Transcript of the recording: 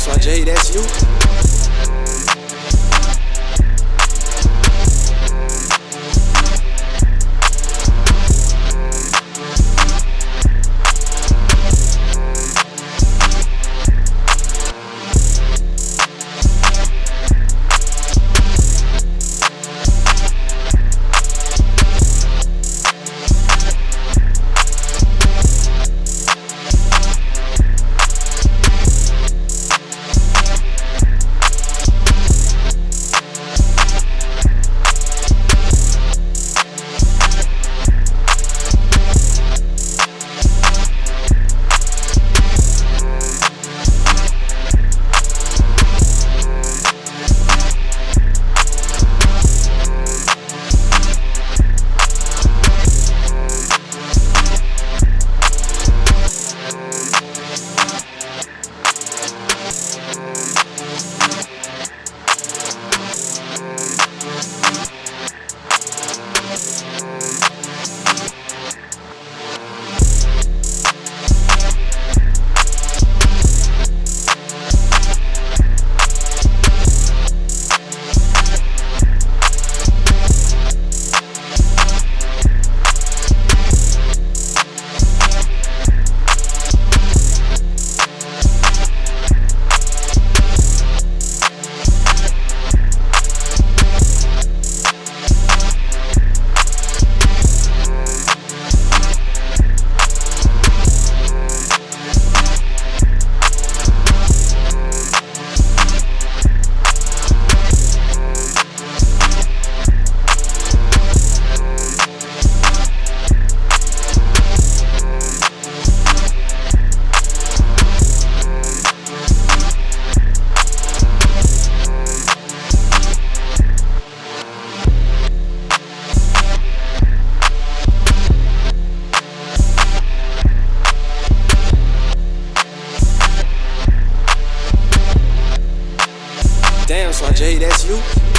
SYJ, that's you. Jay, that's you.